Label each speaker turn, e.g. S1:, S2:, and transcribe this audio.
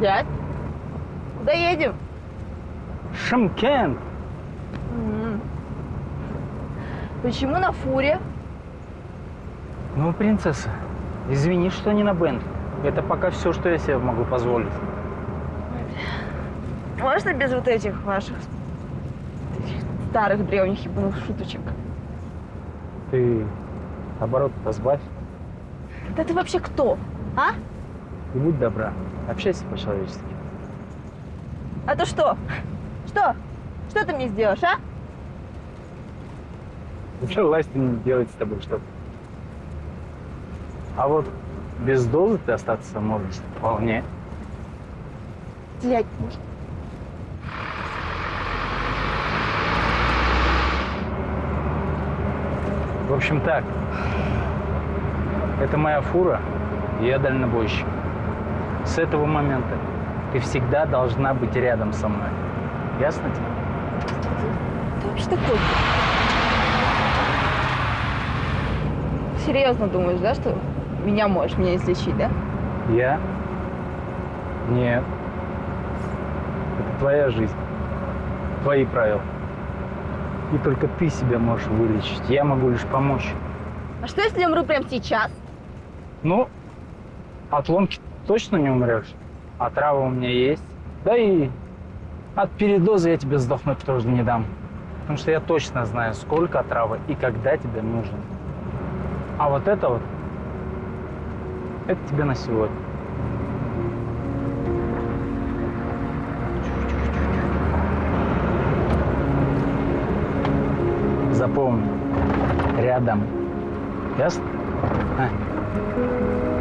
S1: Дядь, куда едем?
S2: Шымкент.
S1: Почему на фуре?
S2: Ну, принцесса, извини, что не на Бентли. Это пока все, что я себе могу позволить.
S1: Можно без вот этих ваших старых древних ебаных шуточек?
S2: Ты оборот-то сбавь
S1: Да ты вообще кто? А?
S2: и будь добра. Общайся по-человечески.
S1: А то что? Что? Что ты мне сделаешь, а?
S2: Власть не делает с тобой что-то. А вот без дозы ты остаться можешь вполне.
S1: Блядь.
S2: В общем так, это моя фура, и я дальнобойщик. С этого момента ты всегда должна быть рядом со мной. Ясно тебе?
S1: Ты вообще такой? Серьезно думаешь, да, что меня можешь меня излечить, да?
S2: Я? Нет. Это твоя жизнь. Твои правила. И только ты себя можешь вылечить. Я могу лишь помочь.
S1: А что, если я умру прямо сейчас?
S2: Ну, от ломки точно не умрешь. А трава у меня есть. Да и от передоза я тебе сдохнуть тоже не дам. Потому что я точно знаю, сколько травы и когда тебе нужен. А вот это вот, это тебе на сегодня. Запомни, рядом. Ясно? А.